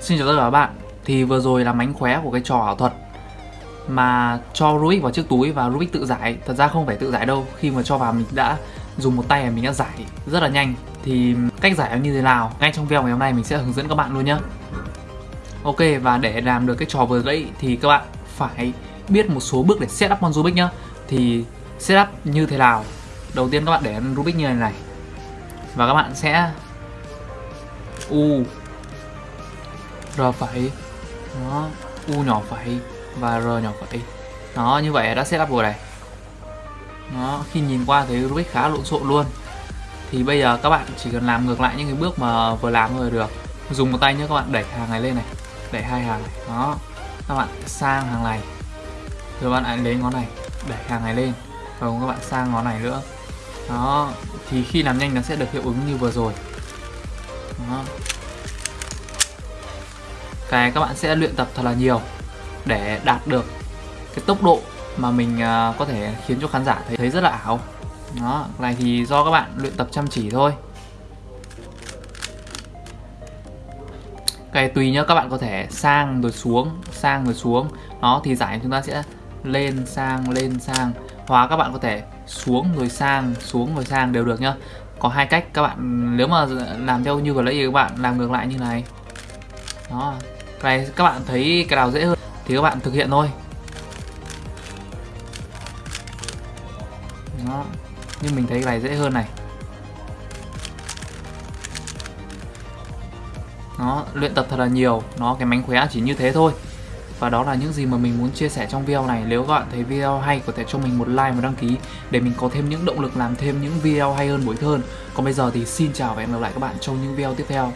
Xin chào tất cả các bạn. Thì vừa rồi là mánh khóe của cái trò ảo thuật Mà cho Rubik vào chiếc túi và Rubik tự giải. Thật ra không phải tự giải đâu, Khi mà cho vào mình đã dùng một tay mình đã giải rất là nhanh. Thì cách giải như thế nào? Ngay trong video ngày hôm nay mình sẽ hướng dẫn các bạn luôn nhé Ok, và để làm được cái trò vừa nãy thì các bạn phải biết một số bước để setup con Rubik nhá. Thì setup như thế nào? Đầu tiên các bạn để Rubik như này này. Và các bạn sẽ U. R phẩy đó U nhỏ phẩy và R nhỏ phẩy đó, như vậy đã setup rồi này. Nó khi nhìn qua thấy Rubik khá lộn xộn luôn. Thì bây giờ các bạn chỉ cần làm ngược lại những cái bước mà vừa làm rồi được. Dùng một tay nhé các bạn, đẩy hàng này lên này, đẩy hai hàng này. Đó, các bạn sang hàng này. Rồi bạn lại lấy ngón này, đẩy hàng này lên. Và các bạn sang ngón này nữa. Đó, thì khi làm nhanh nó sẽ được hiệu ứng như vừa rồi. Đó cái các bạn sẽ luyện tập thật là nhiều để đạt được cái tốc độ mà mình à, có thể khiến cho khán giả thấy, thấy rất là ảo. Đó này thì do các bạn luyện tập chăm chỉ thôi. Cái tùy nhá các bạn có thể sang rồi xuống sang rồi xuống. Nó thì giải chúng ta sẽ lên sang lên sang. Hóa các bạn có thể xuống rồi sang xuống rồi sang đều được nhá. Có hai cách các bạn nếu mà làm theo như vừa nãy thì các bạn làm ngược lại như này. Đó này, các bạn thấy cái nào dễ hơn thì các bạn thực hiện thôi. Đó, nhưng mình thấy cái này dễ hơn này. Nó luyện tập thật là nhiều, nó cái mánh khóe chỉ như thế thôi. Và đó là những gì mà mình muốn chia sẻ trong video này. Nếu các bạn thấy video hay, có thể cho mình một like và đăng ký để mình có thêm những động lực làm thêm những video hay hơn buổi hơn. Còn bây giờ thì xin chào và hẹn gặp lại các bạn trong những video tiếp theo.